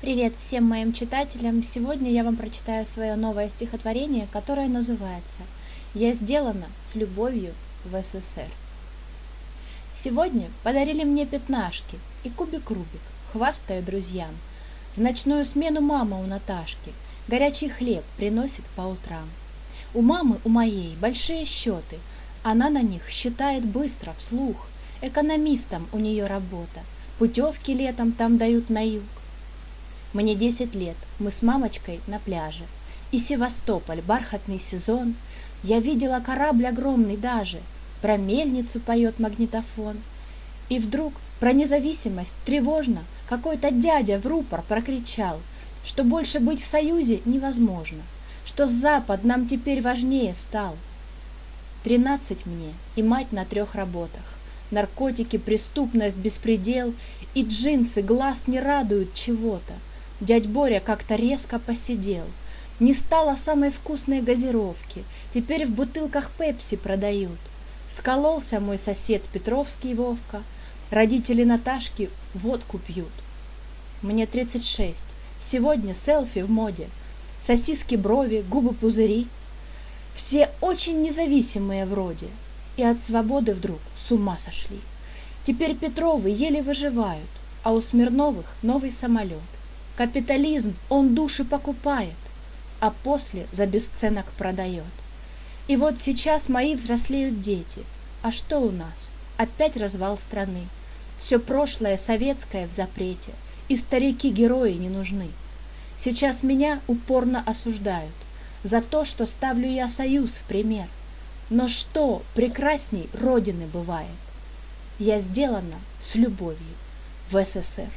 Привет всем моим читателям! Сегодня я вам прочитаю свое новое стихотворение, которое называется «Я сделана с любовью в СССР». Сегодня подарили мне пятнашки и кубик Рубик, хвастаю друзьям. В ночную смену мама у Наташки горячий хлеб приносит по утрам. У мамы, у моей, большие счеты, она на них считает быстро, вслух. Экономистом у нее работа, путевки летом там дают на юг. Мне десять лет, мы с мамочкой на пляже. И Севастополь, бархатный сезон. Я видела корабль огромный даже, Про мельницу поет магнитофон. И вдруг про независимость тревожно Какой-то дядя в рупор прокричал, Что больше быть в союзе невозможно, Что Запад нам теперь важнее стал. Тринадцать мне и мать на трех работах. Наркотики, преступность, беспредел И джинсы глаз не радуют чего-то. Дядь Боря как-то резко посидел. Не стало самой вкусной газировки, теперь в бутылках пепси продают. Скололся мой сосед Петровский Вовка, родители Наташки водку пьют. Мне тридцать шесть, сегодня селфи в моде, сосиски брови, губы пузыри. Все очень независимые вроде, и от свободы вдруг с ума сошли. Теперь Петровы еле выживают, а у Смирновых новый самолет. Капитализм, он души покупает, а после за бесценок продает. И вот сейчас мои взрослеют дети. А что у нас? Опять развал страны. Все прошлое советское в запрете, и старики-герои не нужны. Сейчас меня упорно осуждают за то, что ставлю я союз в пример. Но что прекрасней Родины бывает? Я сделана с любовью в СССР.